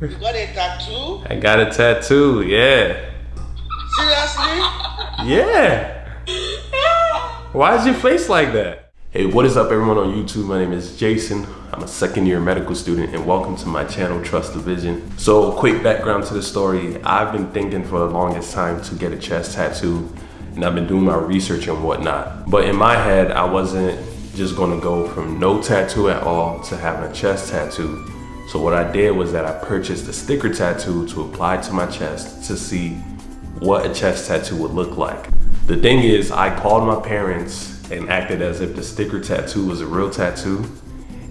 You got a tattoo? I got a tattoo, yeah. Seriously? Yeah. Why is your face like that? Hey, what is up everyone on YouTube? My name is Jason. I'm a second year medical student and welcome to my channel, Trust the Vision. So quick background to the story. I've been thinking for the longest time to get a chest tattoo and I've been doing my research and whatnot. But in my head, I wasn't just gonna go from no tattoo at all to having a chest tattoo. So what I did was that I purchased a sticker tattoo to apply to my chest to see what a chest tattoo would look like. The thing is, I called my parents and acted as if the sticker tattoo was a real tattoo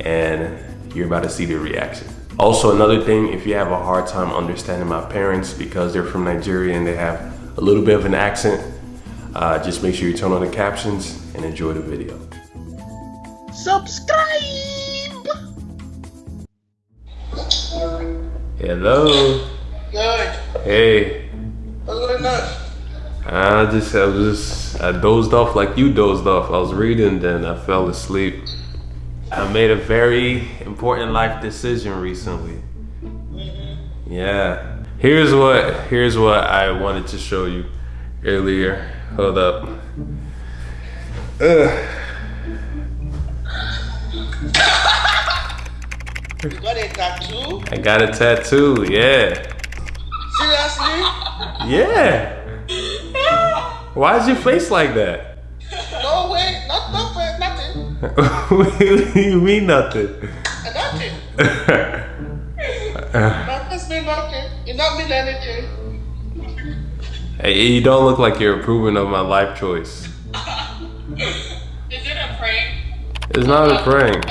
and you're about to see their reaction. Also, another thing, if you have a hard time understanding my parents because they're from Nigeria and they have a little bit of an accent, uh, just make sure you turn on the captions and enjoy the video. Subscribe! Hello. Good. Hey. What's going on? I just, I was just, I dozed off like you dozed off. I was reading, then I fell asleep. I made a very important life decision recently. Mm-hmm. Yeah. Here's what, here's what I wanted to show you earlier. Hold up. Ugh. You got a tattoo? I got a tattoo, yeah. Seriously? Yeah. Why is your face like that? No way. Not, not way. Nothing. you mean nothing? Uh, Nothing. Mean nothing. It not mean anything. Hey, you don't look like you're approving of my life choice. Is it a prank? It's not a prank.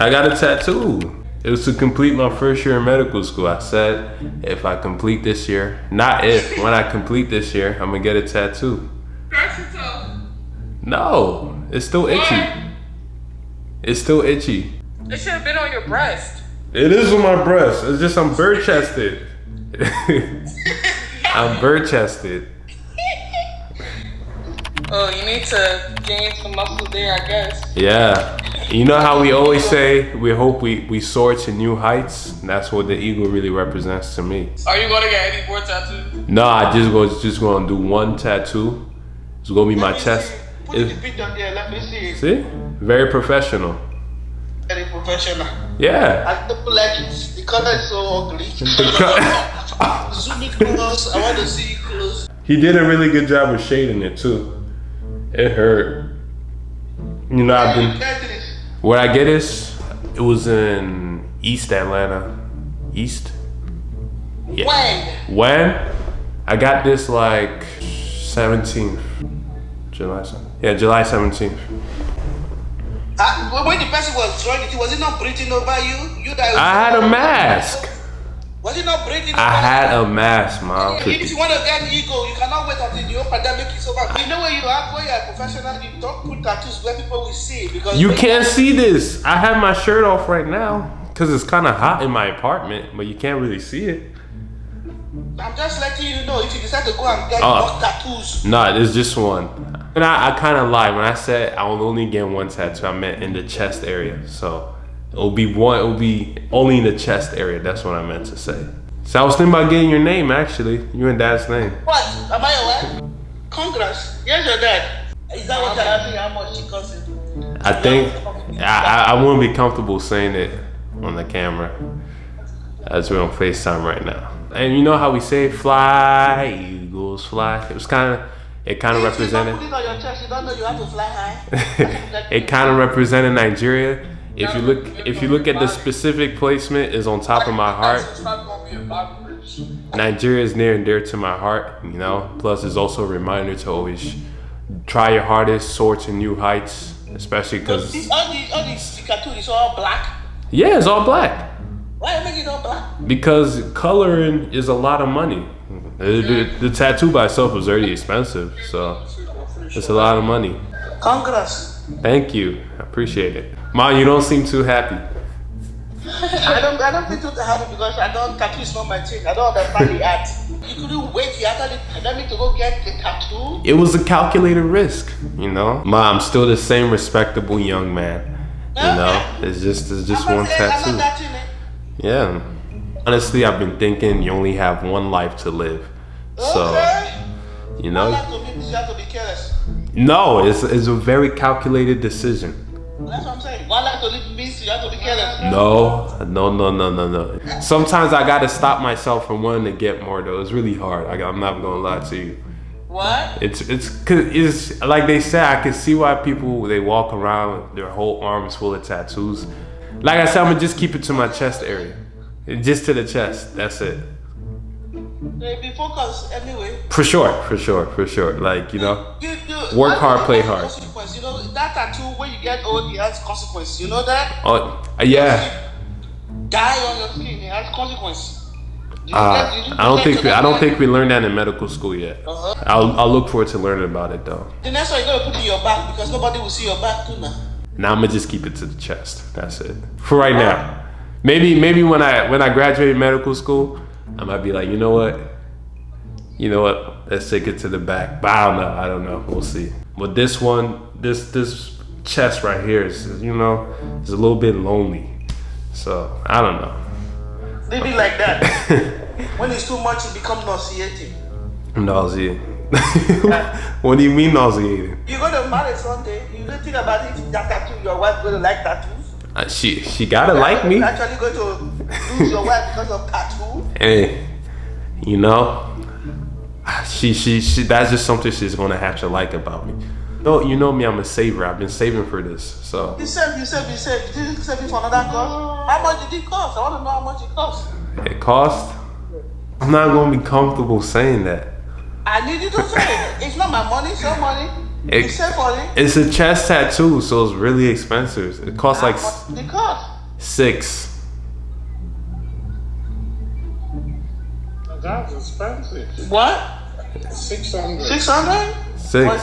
I got a tattoo. It was to complete my first year in medical school. I said, if I complete this year, not if, when I complete this year, I'm gonna get a tattoo. No, it's still itchy. It's still itchy. It should have been on your breast. It is on my breast. It's just I'm bird chested. I'm bird chested. Oh, you need to gain some muscle there, I guess. Yeah. You know how we always say we hope we, we soar to new heights? That's what the eagle really represents to me. Are you gonna get any more tattoos? No, I just go just gonna do one tattoo. It's gonna be my Let me chest. see. Put It- the there. Let me see. see? Very professional. Very professional. Yeah. I don't like it. The color is so ugly. Zoom it close. I want to see it close. He did a really good job of shading it too. It hurt. You know, I've been. Where I get this, it was in East Atlanta. East? Yeah. When? When? I got this like 17th. July 7th. Yeah, July 17th. Uh, when the person was drawing it, was it not breathing over you? You that I had a mask. Was it not breathing I had a mask, mom. If you want to get ego, you cannot wait until the whole pandemic is over. You know where you are, where you are a professional, you don't put tattoos where people will see because You can't see this. I have my shirt off right now because it's kind of hot in my apartment, but you can't really see it. I'm just letting you know if you decide to go and get Oh. more tattoos. Nah, it's just one. And I, I kind of lied when I said I will only get one tattoo. I meant in the chest area. So it'll be one. It'll be only in the chest area. That's what I meant to say. So I was thinking about getting your name actually. You and Dad's name. What? Am I aware? Congrats. Here's your dad. Is that what you're asking? How much she costs you? I think I, I, I wouldn't be comfortable saying it on the camera as we're on FaceTime right now. And you know how we say fly, eagles fly? It was kind of, it kind of If you represented. put it on your chest, you don't know you have to fly high. it kind of represented Nigeria. If you look, if you look at the specific placement, is on top of my heart. It's not gonna be a body bridge. Nigeria is near and dear to my heart, you know. Plus, it's also a reminder to always try your hardest, soar to new heights, especially because all these, all these cartoons is all black. yeah, it's all black. Why you make it all black? Because coloring is a lot of money. The, the- mm. the tattoo by itself is already expensive, so it's a lot of money. Congrats. Thank you, I appreciate it. Ma, you don't seem too happy. I don't, I don't feel too happy because I don't tattoo is not my thing. I don't understand the art. You couldn't wait after the pandemic to go get the tattoo. It was a calculated risk, you know. Ma, I'm still the same respectable young man. You know, it's just it's just I'm one not saying- I'm tattoo. it. Eh? Yeah. honestly, I've been thinking you only have one life to live. So, okay. you One know, life to live means you have to be careless. no, it's, it's a very calculated decision. That's what I'm saying. One life to live means you have to be careless. No, no, no, no, no, no. Sometimes I gotta stop myself from wanting to get more though. It's really hard. I, I'm not gonna lie to you. What? It's it's cause it's like they say. I can see why people they walk around their whole arms full of tattoos. Like I said, I'm gonna just keep it to my chest area, just to the chest. That's it. They be focused anyway. For sure, for sure, for sure. Like you know, You, you, Work hard, play hard. Consequence. You know that tattoo when you get old, it has consequence. You know that? oh yeah. Die on your skin, it has consequence. You Uh, I don't think we, I don't think we learned that in medical school yet. Uh-huh. I'll I'll look forward to learning about it though. The next one you're gonna put in your back because nobody will see your back too now. Now I'm gonna just keep it to the chest. That's it for right now. Maybe maybe when I when I graduate medical school, I might be like, you know what, you know what, let's take it to the back. But I don't know. I don't know. We'll see. But this one, this this chest right here is you know is a little bit lonely. So I don't know. They be like that. when it's too much, it become nauseating. Nauseating. what do you mean nauseating? You're gonna marry Sunday. You don't think about it. That tattoo, your wife gonna like tattoos. Uh, she she gotta like me. Actually going to lose your wife because of tattoo. Hey, you know, she, she, she, that's just something she's gonna have to like about me. No, you know me, I'm a saver. I've been saving for this. So You said, you said, you said, you didn't save it for another cause. How much did it cost? I want to know how much it cost. it cost. I'm not gonna be comfortable saying that. I need you to say it. It's not my money, it's your money. You It- save for it. It's a chest tattoo, so it's really expensive. It costs like How much did it cost? six. That's expensive. What? 600. 600? Six.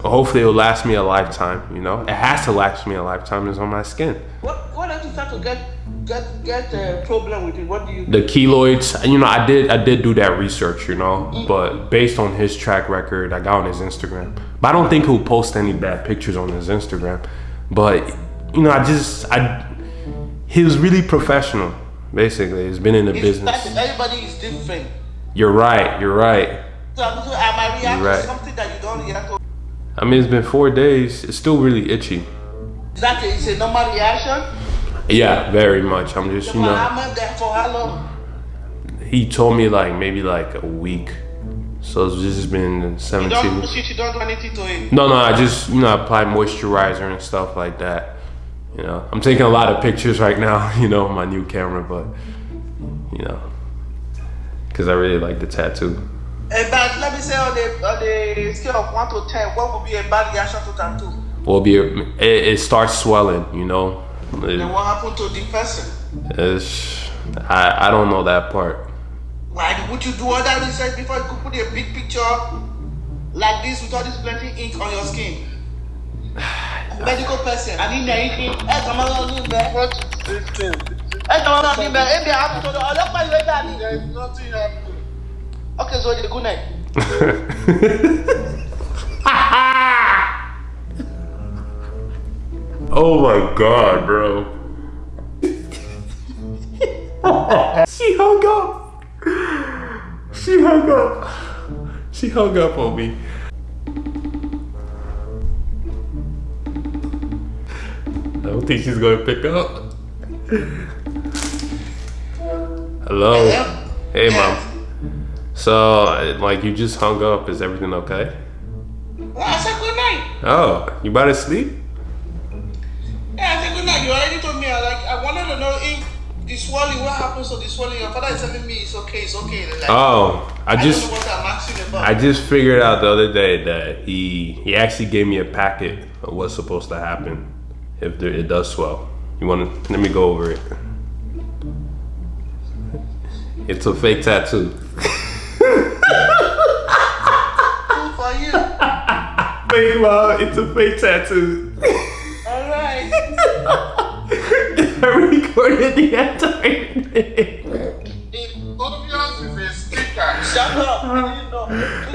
Hopefully, it'll last me a lifetime. You know, it has to last me a lifetime. It's on my skin. What, what if you start to get, get, get a problem with it? What do you the keloids you know i did i did do that research you know mm. but based on his track record i got on his instagram but i don't think he'll post any bad pictures on his instagram but you know i just i he was really professional basically he's been in the It's business like everybody is different. You're right you're right So I'm I You're right. something that you don't react to. i mean it's been four days it's still really itchy Is that a, it's a normal reaction? yeah very much i'm just you know for how long? he told me like maybe like a week so it's just been You 17 don't you don't do anything to it. No, no, I just you know apply moisturizer and stuff like that. You know, I'm taking a lot of pictures right now. You know, my new camera, but you know, because I really like the tattoo. Eh, a bad, let me say on the on the scale of one to ten, what would be a bad reaction to tattoo? Will be it, it starts swelling. You know, It- And what happened to the person? it's, I I don't know that part. Why would you do all that research before you could put a big picture like this with all this plenty ink on your skin? Medical person, I need anything. Ẹ kàn máa lọ ní ibẹ̀. What is this thing? Ẹ kàn máa lọ ní ibẹ̀. Ebi àbùtò ọlọ́pàá ìwé dání. There is nothing happening. Okay, so the good night. oh my god, bro. she hung up. She hung up. She hung up on me. Don't think she's gonna pick up. Hello. Hey, mom. So, like, you just hung up. Is everything okay? Well, I said good night. Oh, you about to sleep? Yeah, I said good night. You already told me. I like. I wanted to know if the swelling. What happens to the swelling? Your father is telling me it's okay. It's okay. Like, Oh, I I just. don't know what I'm about. I just figured out the other day that he he actually gave me a packet of what's supposed to happen if there, it does swell. You want to let me go over it? It's a fake tattoo. Good for you. Fake mom, it's a fake tattoo. All right. I recorded the entire thing. It obvious is a sticker. Shut up.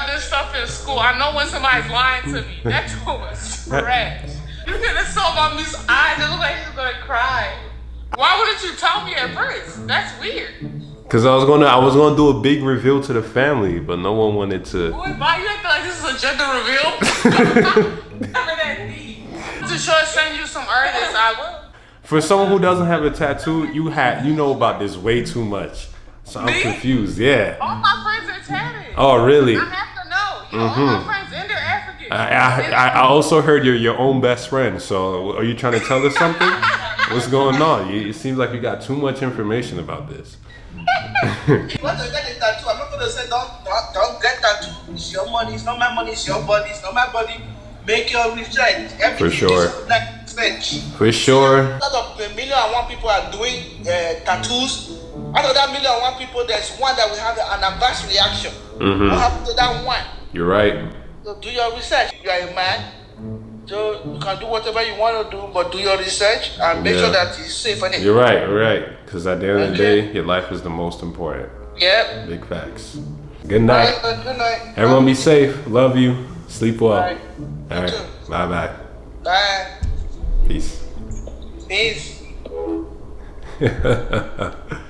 About this stuff in school. I know when somebody's lying to me. That joke was trash. You could have saw my Miss eyes. It looked like she was gonna cry. Why wouldn't you tell me at first? That's weird. Cause I was gonna, I was gonna do a big reveal to the family, but no one wanted to. Boy, why you acting like this is a gender reveal? Never that deep. To sure send you some artists, I will. For someone who doesn't have a tattoo, you had, you know about this way too much. So I'm Me? confused. Yeah. All my friends are tatted. Oh, really? I have to know. You know, All my friends and they're African. I, I, I I also heard you're your own best friend. So are you trying to tell us something? What's going on? You, it seems like you got too much information about this. Once I get a tattoo, I'm not gonna say don't don't, don't get tattoo. It's your money. It's not my money. It's your body. It's not my body. Make your research. Everything sure. is like research. For sure. Out of the million and one people are doing uh, tattoos. Out of that million and one people, there's one that will have an adverse reaction. Mhm. What happened to that one? You're right. So do your research. You are a man. So you can do whatever you want to do, but do your research and make Yeah. sure that it's safe. And You're right. You're right. Because at the end of the day, your life is the most important. Yeah. Big facts. Good night. Good night. Good night. Everyone be safe. Love you. Sleep well. All right. Bye bye. Bye. Peace. Peace.